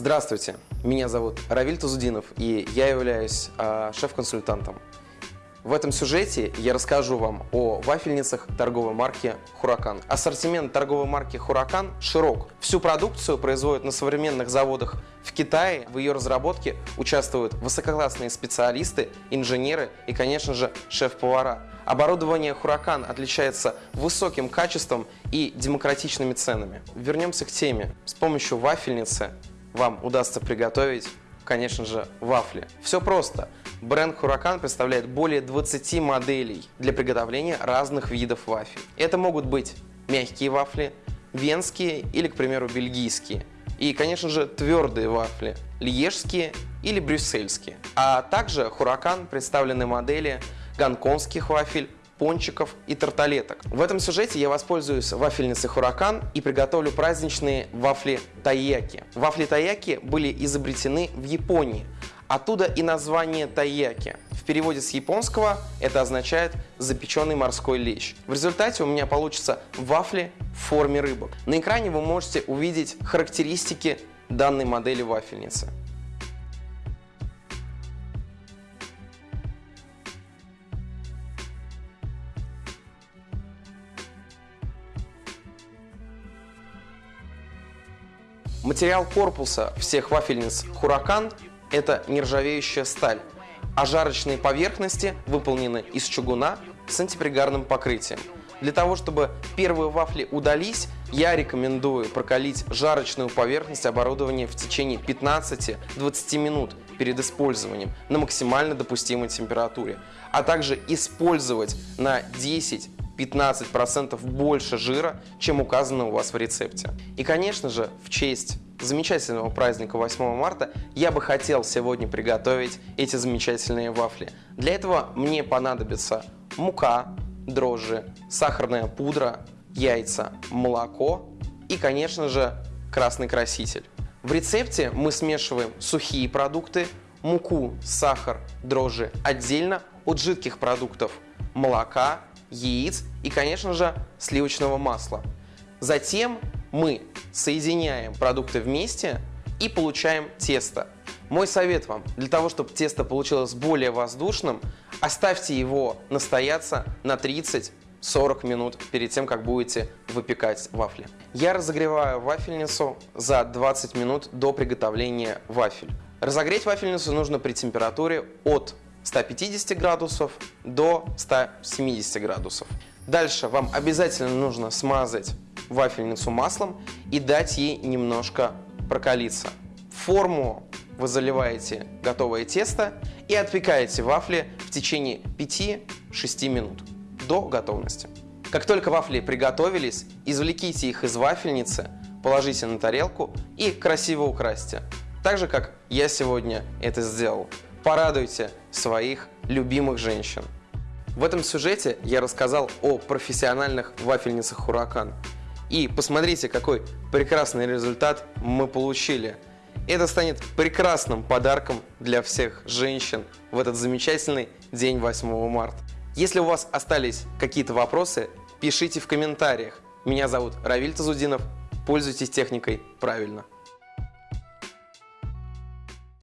Здравствуйте, меня зовут Равиль Тузудинов, и я являюсь э, шеф-консультантом. В этом сюжете я расскажу вам о вафельницах торговой марки «Хуракан». Ассортимент торговой марки «Хуракан» широк. Всю продукцию производят на современных заводах в Китае. В ее разработке участвуют высококлассные специалисты, инженеры и, конечно же, шеф-повара. Оборудование «Хуракан» отличается высоким качеством и демократичными ценами. Вернемся к теме. С помощью вафельницы вам удастся приготовить, конечно же, вафли. Все просто. Бренд Huracan представляет более 20 моделей для приготовления разных видов вафель. Это могут быть мягкие вафли, венские или, к примеру, бельгийские. И, конечно же, твердые вафли, льежские или брюссельские. А также Huracan представлены модели гонконгских вафель, пончиков и тарталеток. В этом сюжете я воспользуюсь вафельницей Хуракан и приготовлю праздничные вафли тайяки. Вафли тайяки были изобретены в Японии. Оттуда и название тайяки. В переводе с японского это означает запеченный морской лещ. В результате у меня получится вафли в форме рыбок. На экране вы можете увидеть характеристики данной модели вафельницы. Материал корпуса всех вафельниц Huracan – это нержавеющая сталь, а жарочные поверхности выполнены из чугуна с антипригарным покрытием. Для того, чтобы первые вафли удались, я рекомендую прокалить жарочную поверхность оборудования в течение 15-20 минут перед использованием на максимально допустимой температуре, а также использовать на 10 15% больше жира, чем указано у вас в рецепте. И, конечно же, в честь замечательного праздника 8 марта я бы хотел сегодня приготовить эти замечательные вафли. Для этого мне понадобится мука, дрожжи, сахарная пудра, яйца, молоко и, конечно же, красный краситель. В рецепте мы смешиваем сухие продукты, муку, сахар, дрожжи отдельно от жидких продуктов молока, яиц и, конечно же, сливочного масла. Затем мы соединяем продукты вместе и получаем тесто. Мой совет вам, для того, чтобы тесто получилось более воздушным, оставьте его настояться на 30-40 минут перед тем, как будете выпекать вафли. Я разогреваю вафельницу за 20 минут до приготовления вафель. Разогреть вафельницу нужно при температуре от 150 градусов до 170 градусов. Дальше вам обязательно нужно смазать вафельницу маслом и дать ей немножко прокалиться. Форму вы заливаете готовое тесто и отпекаете вафли в течение 5-6 минут до готовности. Как только вафли приготовились, извлеките их из вафельницы, положите на тарелку и красиво украсьте. Так же, как я сегодня это сделал. Порадуйте своих любимых женщин. В этом сюжете я рассказал о профессиональных вафельницах Хуракан. И посмотрите, какой прекрасный результат мы получили. Это станет прекрасным подарком для всех женщин в этот замечательный день 8 марта. Если у вас остались какие-то вопросы, пишите в комментариях. Меня зовут Равиль Тазудинов. Пользуйтесь техникой правильно.